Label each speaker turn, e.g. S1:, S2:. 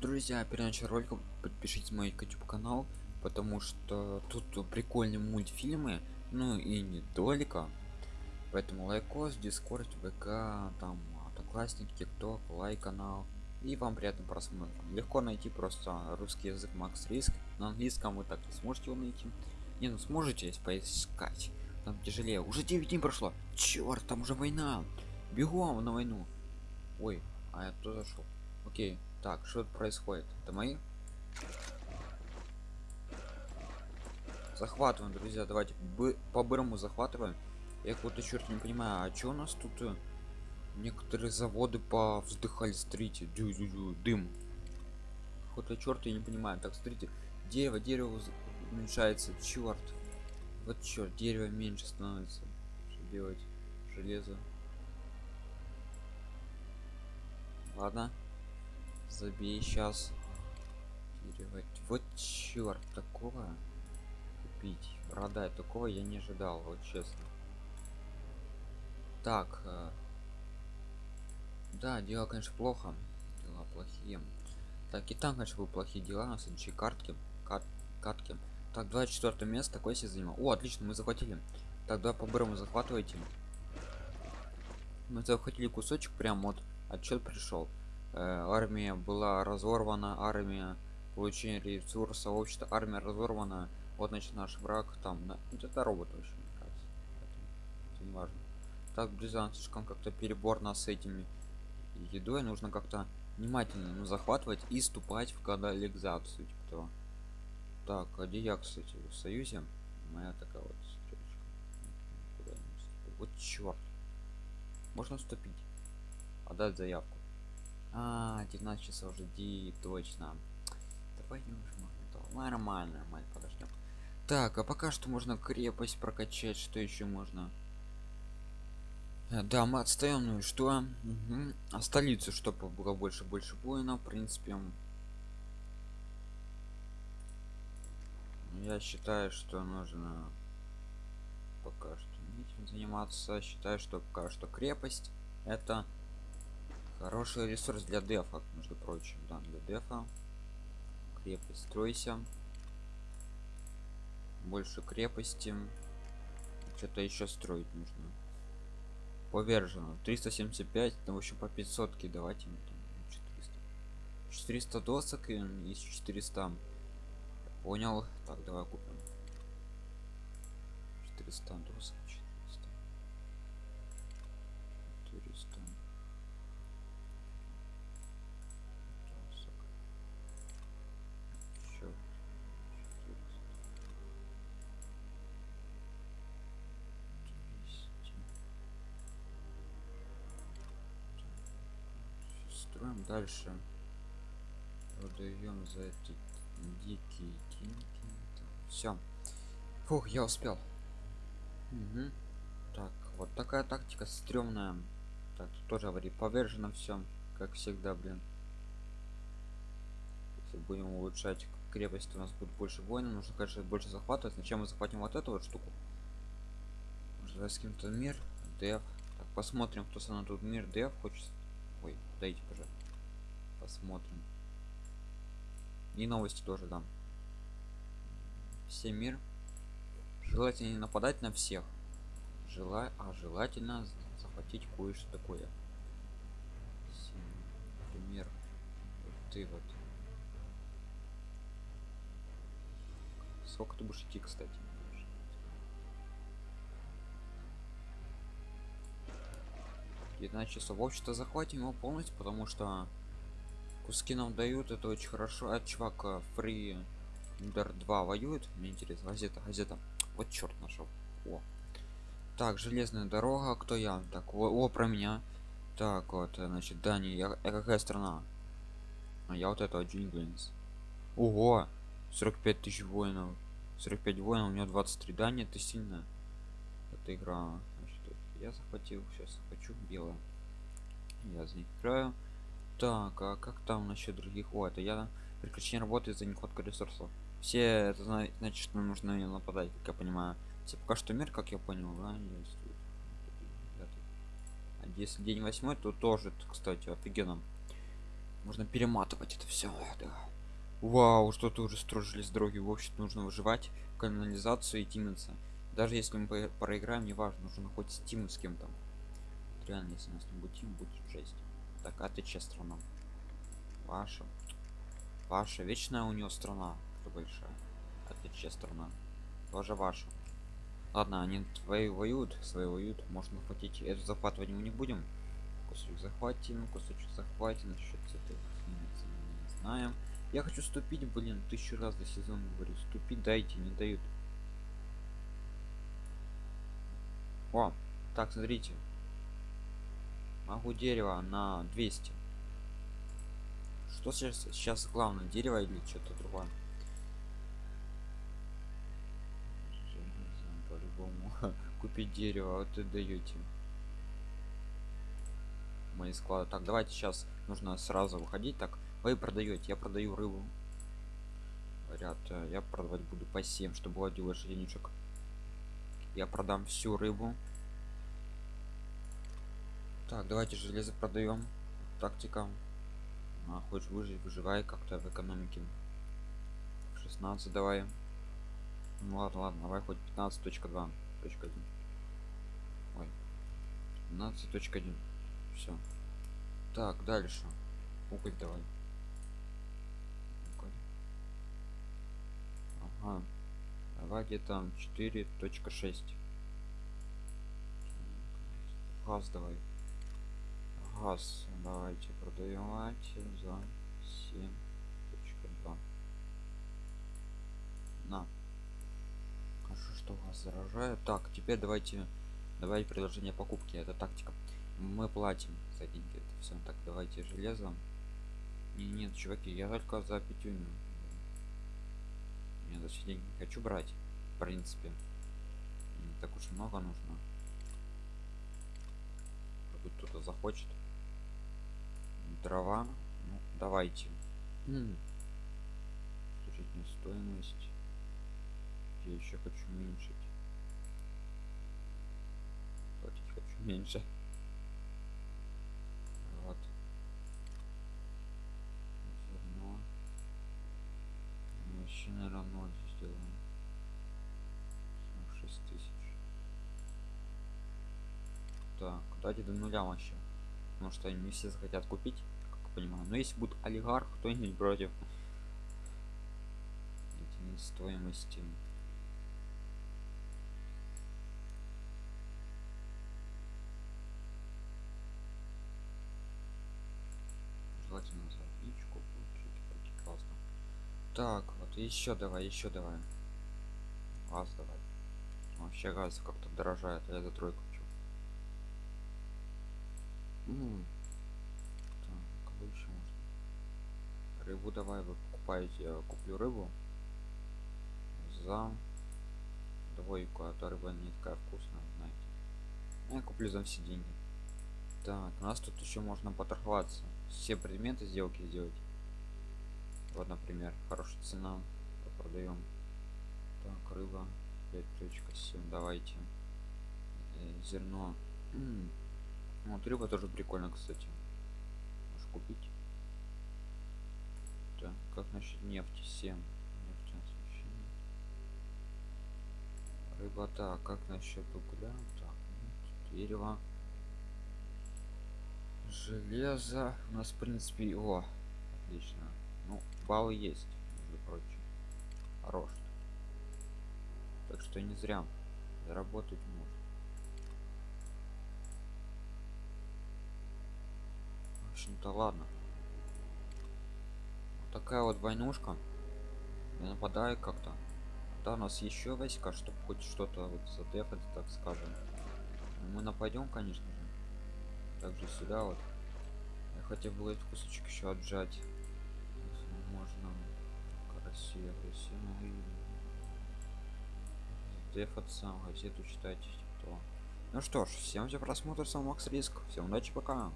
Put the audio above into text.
S1: друзья перед началом ролика подпишитесь на мой youtube канал потому что тут прикольные мультфильмы ну и не только. Поэтому лайкос Discord вк там одноклассники TikTok лайк канал и вам приятного просмотра. Легко найти просто русский язык макс риск. На английском вы так не сможете его найти. Не ну сможете если поискать. Там тяжелее. Уже 9 дней прошло. Черт там уже война. Бегом на войну. Ой а я туда зашел окей так что происходит? Это мои? Захватываем друзья давайте по бырому захватываем. Я какой-то черт не понимаю а что у нас тут э, некоторые заводы по вздыхали? Смотрите дю -дю -дю, дым. Какой-то черт я не понимаю. Так смотрите дерево дерево уменьшается. Черт вот черт дерево меньше становится. Что делать? Железо. Ладно забей сейчас переводить вот черт такого купить продать такого я не ожидал вот честно. Так э, да дела конечно плохо дела плохие. Так и там конечно были плохие дела на следующей картке кат, катке так 24 место такой себе занимал о отлично мы захватили. Тогда по бырому захватывайте. Мы захватили кусочек прям вот отчет пришел армия была разорвана армия получение ресурса общество армия разорвана. Вот значит наш враг там да, это робот вообще мне кажется. Это не важно. Так близко слишком как-то переборно с этими едой. Нужно как-то внимательно ну, захватывать и ступать в канализацию типа того. так а где я кстати в союзе? Моя такая вот стрелочка. Вот черт можно вступить отдать заявку а 19 часов уже ди точно. Давай не уже нормально нормально подождем так а пока что можно крепость прокачать что еще можно? Э, да мы отстаем ну и что? Угу. а столицу чтобы было больше больше воинов в принципе. Я считаю что нужно пока что этим заниматься. Считаю что пока что крепость это хороший ресурс для дефа между прочим да для дефа. Крепость стройся. Больше крепости. Что-то еще строить нужно. Повержено. 375 ну в общем по 500 давайте 400 400 досок и из 400 понял. Так давай купим. 400 досок 400 400 строим дальше. Продаем за эти дикие деньги. Все фух я успел. Угу. так вот такая тактика стрёмная. Так тут тоже говори повержено все как всегда блин. Если будем улучшать крепость у нас будет больше воинов нужно конечно больше захватывать. Зачем мы захватим вот эту вот штуку? С кем-то мир? Деф. Так посмотрим кто со мной тут мир. Деф хочет ой дайте пожалуйста посмотрим. И новости тоже дам. Все мир желательно не нападать на всех. Желай а желательно захватить кое-что такое. Например вот ты вот. Сколько ты будешь идти кстати 19 часов. Общество захватим его полностью потому что куски нам дают. Это очень хорошо. А чувак фри удар 2 воюет. Мне интересно. Газета газета. Вот черт нашел. О. Так железная дорога. Кто я? Так о, о про меня. Так вот значит дани я, я какая страна? А я вот это джинглинс. Ого! 45 тысяч воинов. 45 воинов у меня 23 дани это сильно эта игра я захватил сейчас хочу белое я за них играю так а как там насчет других? О это я прекращение работы за нехватка ресурсов. Все это значит что нужно нападать как я понимаю. Все пока что мир как я понял да, а если день восьмой то тоже кстати офигенно. Можно перематывать это все да. вау что-то уже строжились дороги в общем нужно выживать канализацию и тимиться даже если мы проиграем не важно нужно хоть стим с кем-то. Вот реально если у нас не будет тим будет жесть. Так а ты чья страна? Ваша. Ваша. Вечная у нее страна большая. А ты чья страна? Тоже ваша. Ладно они твои воюют свои воюют. Можно хотите эту захватывать мы не будем. Кусочек захватим кусочек захватим. Насчет этой не знаем. Я хочу ступить блин тысячу раз за сезон говорю. Ступить дайте не дают о так смотрите. Могу дерево на 200 что сейчас сейчас главное дерево или что-то другое? По-любому. Купить дерево вот и даете. Мои склады. Так давайте сейчас нужно сразу выходить. Так вы продаете я продаю рыбу. Говорят э, я продавать буду по 7 чтобы было денежек я продам всю рыбу. Так давайте железо продаем. Тактика. А, хочешь выжить выживай как-то в экономике. 16 давай. Ну ладно ладно давай хоть 15.2 точка 1 ой 15.1 все так дальше. Уголь давай. Ага давай где-то 4.6 газ давай. Газ давайте продавайте за 7.2 на. Хорошо что вас заражает. Так теперь давайте давайте предложение покупки это тактика. Мы платим за деньги. Это все так давайте железом и нет чуваки я только за пятюню я за деньги не хочу брать в принципе. Не так уж много нужно. Может кто-то захочет. Дрова. Ну, давайте. Слушайте стоимость. Я еще хочу уменьшить. Платить хочу меньше вот зерно вообще наверное ноль сделаем 6 тысяч так давайте до нуля вообще? Потому что не все захотят купить как понимаю. Но если будет олигарх кто-нибудь против стоимости. Желательно за отличку получить классно. Так вот еще давай еще давай. Газ давай. Вообще газ как-то дорожает а я за тройку так, кого еще можно. Рыбу давай вы покупаете я куплю рыбу. За двойку а то рыба не такая вкусная знаете. Я куплю за все деньги. Так у нас тут еще можно поторговаться. Все предметы сделки сделать. Вот например хорошая цена продаем. Так рыба 5.7 давайте. Э, зерно вот рыба тоже прикольно кстати. Можешь купить. Так как насчет нефти? 7 рыба так как насчет угля? Так дерево. Железо. У нас в принципе о отлично. Ну баллы есть между прочим. Хорош. Так что не зря. Заработать можно общем-то ладно. Вот такая вот войнушка. Я нападаю как-то. Да у нас еще войска чтобы хоть что-то вот задефать так скажем. Мы нападем конечно же. Также сюда вот. Я хотя бы этот кусочек еще отжать. Если можно. Красиво красиво. Дефаться газету читать то ну что ж всем за просмотр сам макс риск. Всем удачи пока